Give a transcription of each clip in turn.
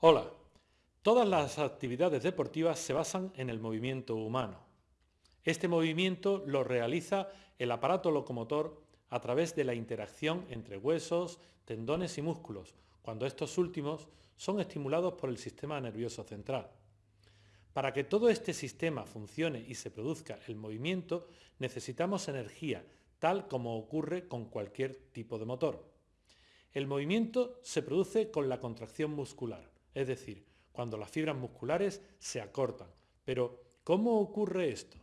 Hola, todas las actividades deportivas se basan en el movimiento humano. Este movimiento lo realiza el aparato locomotor a través de la interacción entre huesos, tendones y músculos, cuando estos últimos son estimulados por el sistema nervioso central. Para que todo este sistema funcione y se produzca el movimiento, necesitamos energía, tal como ocurre con cualquier tipo de motor. El movimiento se produce con la contracción muscular, es decir, cuando las fibras musculares se acortan. Pero, ¿cómo ocurre esto?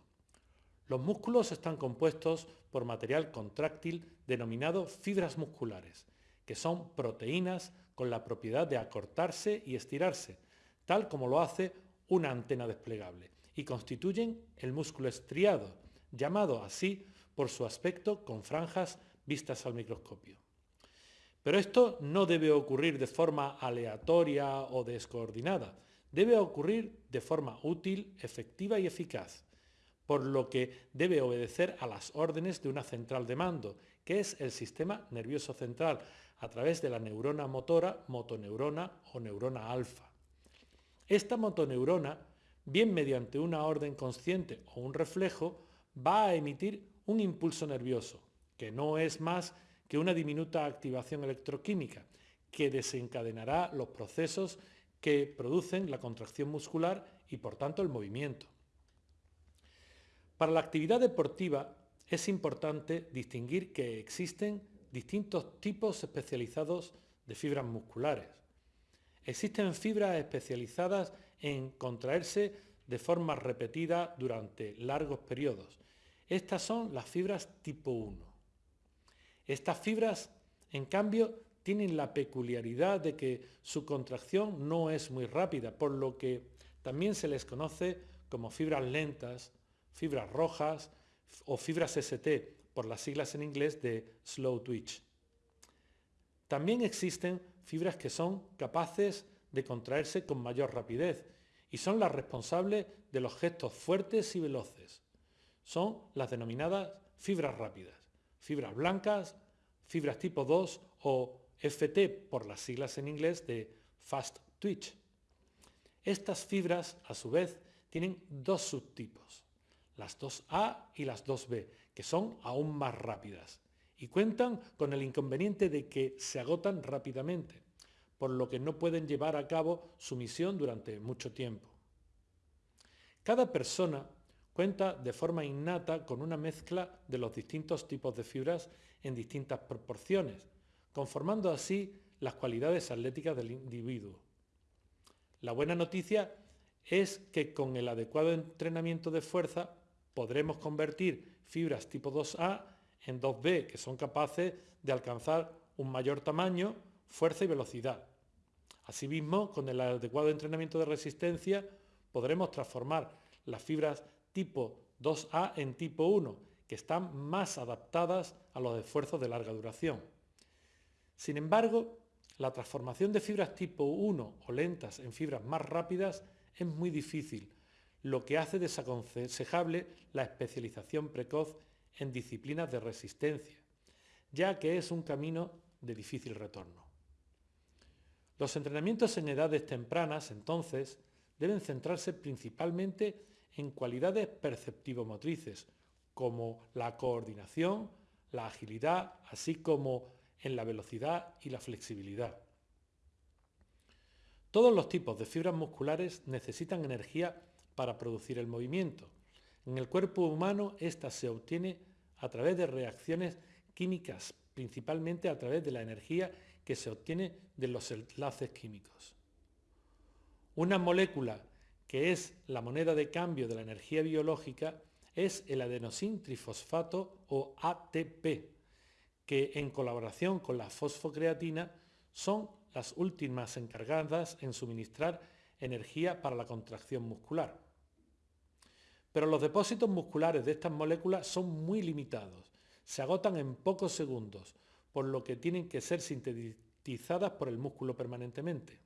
Los músculos están compuestos por material contráctil denominado fibras musculares, que son proteínas con la propiedad de acortarse y estirarse, tal como lo hace una antena desplegable, y constituyen el músculo estriado, llamado así por su aspecto con franjas vistas al microscopio. Pero esto no debe ocurrir de forma aleatoria o descoordinada, debe ocurrir de forma útil, efectiva y eficaz, por lo que debe obedecer a las órdenes de una central de mando, que es el sistema nervioso central, a través de la neurona motora, motoneurona o neurona alfa. Esta motoneurona, bien mediante una orden consciente o un reflejo, va a emitir un impulso nervioso, que no es más una diminuta activación electroquímica, que desencadenará los procesos que producen la contracción muscular y por tanto el movimiento. Para la actividad deportiva es importante distinguir que existen distintos tipos especializados de fibras musculares. Existen fibras especializadas en contraerse de forma repetida durante largos periodos. Estas son las fibras tipo 1. Estas fibras, en cambio, tienen la peculiaridad de que su contracción no es muy rápida, por lo que también se les conoce como fibras lentas, fibras rojas o fibras ST, por las siglas en inglés de slow twitch. También existen fibras que son capaces de contraerse con mayor rapidez y son las responsables de los gestos fuertes y veloces. Son las denominadas fibras rápidas, fibras blancas, fibras tipo 2 o FT por las siglas en inglés de fast twitch. Estas fibras, a su vez, tienen dos subtipos, las 2A y las 2B, que son aún más rápidas y cuentan con el inconveniente de que se agotan rápidamente, por lo que no pueden llevar a cabo su misión durante mucho tiempo. Cada persona cuenta de forma innata con una mezcla de los distintos tipos de fibras en distintas proporciones, conformando así las cualidades atléticas del individuo. La buena noticia es que con el adecuado entrenamiento de fuerza podremos convertir fibras tipo 2A en 2B, que son capaces de alcanzar un mayor tamaño, fuerza y velocidad. Asimismo, con el adecuado entrenamiento de resistencia, podremos transformar las fibras tipo 2A en tipo 1, que están más adaptadas a los esfuerzos de larga duración. Sin embargo, la transformación de fibras tipo 1 o lentas en fibras más rápidas es muy difícil, lo que hace desaconsejable la especialización precoz en disciplinas de resistencia, ya que es un camino de difícil retorno. Los entrenamientos en edades tempranas, entonces, deben centrarse principalmente en cualidades perceptivo-motrices, como la coordinación, la agilidad, así como en la velocidad y la flexibilidad. Todos los tipos de fibras musculares necesitan energía para producir el movimiento. En el cuerpo humano esta se obtiene a través de reacciones químicas, principalmente a través de la energía que se obtiene de los enlaces químicos. Una molécula que es la moneda de cambio de la energía biológica es el adenosín trifosfato o ATP, que en colaboración con la fosfocreatina son las últimas encargadas en suministrar energía para la contracción muscular. Pero los depósitos musculares de estas moléculas son muy limitados, se agotan en pocos segundos, por lo que tienen que ser sintetizadas por el músculo permanentemente.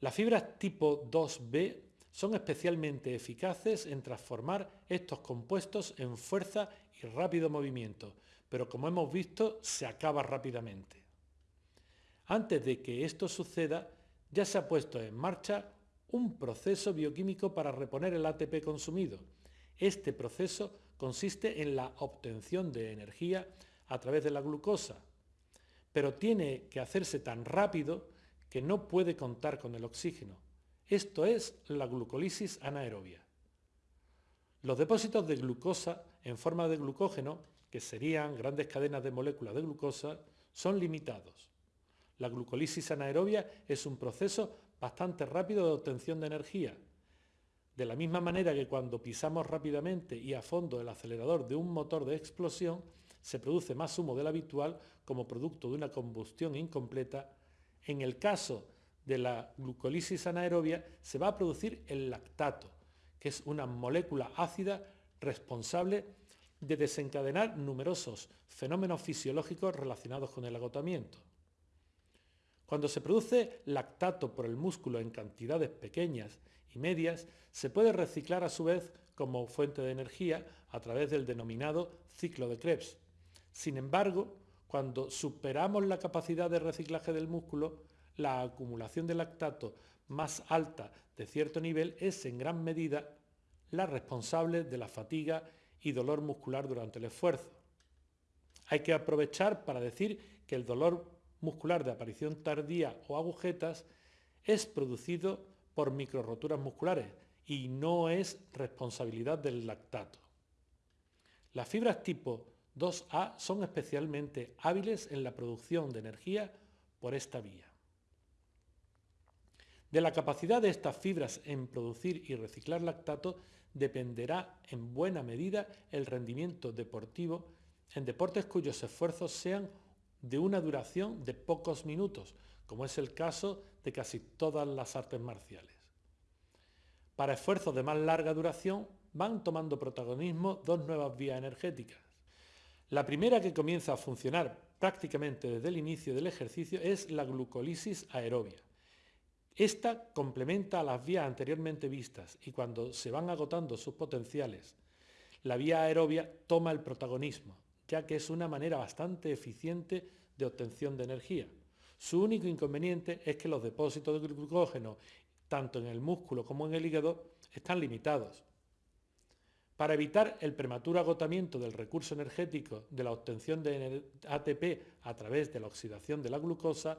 Las fibras tipo 2B son especialmente eficaces en transformar estos compuestos en fuerza y rápido movimiento, pero como hemos visto se acaba rápidamente. Antes de que esto suceda, ya se ha puesto en marcha un proceso bioquímico para reponer el ATP consumido. Este proceso consiste en la obtención de energía a través de la glucosa, pero tiene que hacerse tan rápido que no puede contar con el oxígeno. Esto es la glucólisis anaerobia. Los depósitos de glucosa en forma de glucógeno, que serían grandes cadenas de moléculas de glucosa, son limitados. La glucólisis anaerobia es un proceso bastante rápido de obtención de energía. De la misma manera que cuando pisamos rápidamente y a fondo el acelerador de un motor de explosión, se produce más humo del habitual como producto de una combustión incompleta, en el caso de la glucólisis anaerobia se va a producir el lactato, que es una molécula ácida responsable de desencadenar numerosos fenómenos fisiológicos relacionados con el agotamiento. Cuando se produce lactato por el músculo en cantidades pequeñas y medias, se puede reciclar a su vez como fuente de energía a través del denominado ciclo de Krebs. Sin embargo, cuando superamos la capacidad de reciclaje del músculo, la acumulación de lactato más alta de cierto nivel es en gran medida la responsable de la fatiga y dolor muscular durante el esfuerzo. Hay que aprovechar para decir que el dolor muscular de aparición tardía o agujetas es producido por microroturas musculares y no es responsabilidad del lactato. Las fibras tipo 2A son especialmente hábiles en la producción de energía por esta vía. De la capacidad de estas fibras en producir y reciclar lactato dependerá en buena medida el rendimiento deportivo en deportes cuyos esfuerzos sean de una duración de pocos minutos, como es el caso de casi todas las artes marciales. Para esfuerzos de más larga duración van tomando protagonismo dos nuevas vías energéticas. La primera que comienza a funcionar prácticamente desde el inicio del ejercicio es la glucólisis aerobia. Esta complementa a las vías anteriormente vistas y cuando se van agotando sus potenciales, la vía aerobia toma el protagonismo, ya que es una manera bastante eficiente de obtención de energía. Su único inconveniente es que los depósitos de glucógeno, tanto en el músculo como en el hígado, están limitados. Para evitar el prematuro agotamiento del recurso energético de la obtención de ATP a través de la oxidación de la glucosa,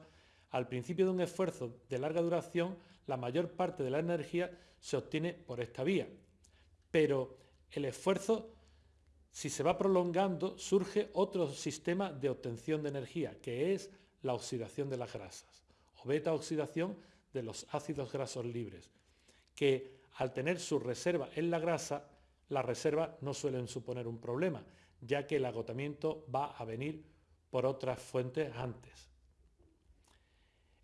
al principio de un esfuerzo de larga duración, la mayor parte de la energía se obtiene por esta vía. Pero el esfuerzo si se va prolongando, surge otro sistema de obtención de energía, que es la oxidación de las grasas, o beta oxidación de los ácidos grasos libres, que al tener su reserva en la grasa, las reservas no suelen suponer un problema, ya que el agotamiento va a venir por otras fuentes antes.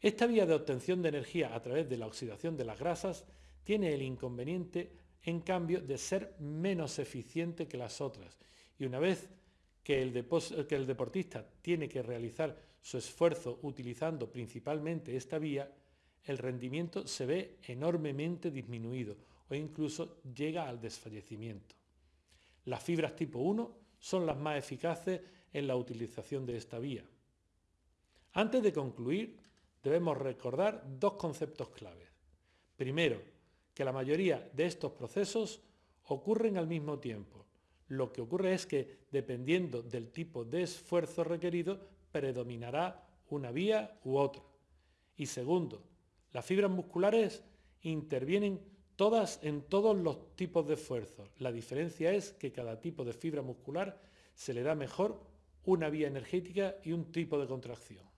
Esta vía de obtención de energía a través de la oxidación de las grasas tiene el inconveniente en cambio de ser menos eficiente que las otras. Y una vez que el, que el deportista tiene que realizar su esfuerzo utilizando principalmente esta vía, el rendimiento se ve enormemente disminuido o incluso llega al desfallecimiento. Las fibras tipo 1 son las más eficaces en la utilización de esta vía. Antes de concluir, debemos recordar dos conceptos claves. Primero, que la mayoría de estos procesos ocurren al mismo tiempo. Lo que ocurre es que, dependiendo del tipo de esfuerzo requerido, predominará una vía u otra. Y segundo, las fibras musculares intervienen todas en todos los tipos de esfuerzos. La diferencia es que cada tipo de fibra muscular se le da mejor una vía energética y un tipo de contracción.